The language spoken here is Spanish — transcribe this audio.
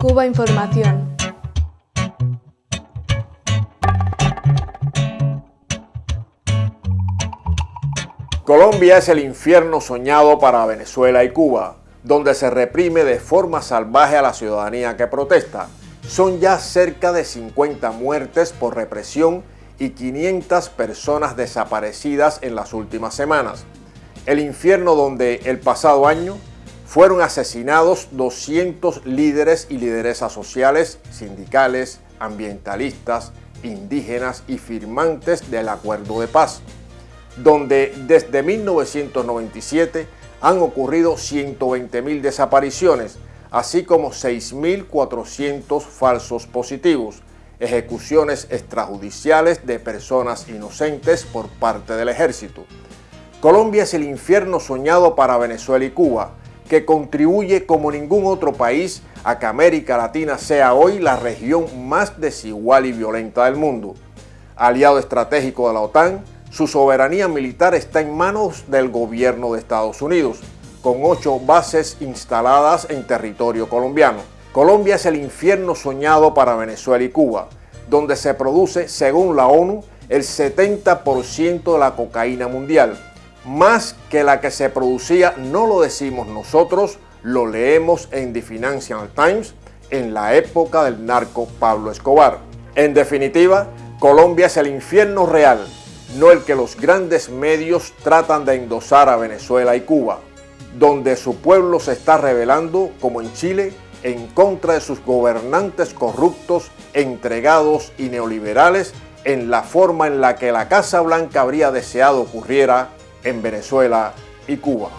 Cuba Información. Colombia es el infierno soñado para Venezuela y Cuba, donde se reprime de forma salvaje a la ciudadanía que protesta. Son ya cerca de 50 muertes por represión y 500 personas desaparecidas en las últimas semanas. El infierno donde el pasado año fueron asesinados 200 líderes y lideresas sociales, sindicales, ambientalistas, indígenas y firmantes del acuerdo de paz donde desde 1997 han ocurrido 120.000 desapariciones, así como 6.400 falsos positivos, ejecuciones extrajudiciales de personas inocentes por parte del ejército. Colombia es el infierno soñado para Venezuela y Cuba, que contribuye como ningún otro país a que América Latina sea hoy la región más desigual y violenta del mundo. Aliado estratégico de la OTAN, su soberanía militar está en manos del gobierno de Estados Unidos, con ocho bases instaladas en territorio colombiano. Colombia es el infierno soñado para Venezuela y Cuba, donde se produce, según la ONU, el 70% de la cocaína mundial, más que la que se producía, no lo decimos nosotros, lo leemos en The Financial Times en la época del narco Pablo Escobar. En definitiva, Colombia es el infierno real no el que los grandes medios tratan de endosar a Venezuela y Cuba, donde su pueblo se está rebelando, como en Chile, en contra de sus gobernantes corruptos, entregados y neoliberales en la forma en la que la Casa Blanca habría deseado ocurriera en Venezuela y Cuba.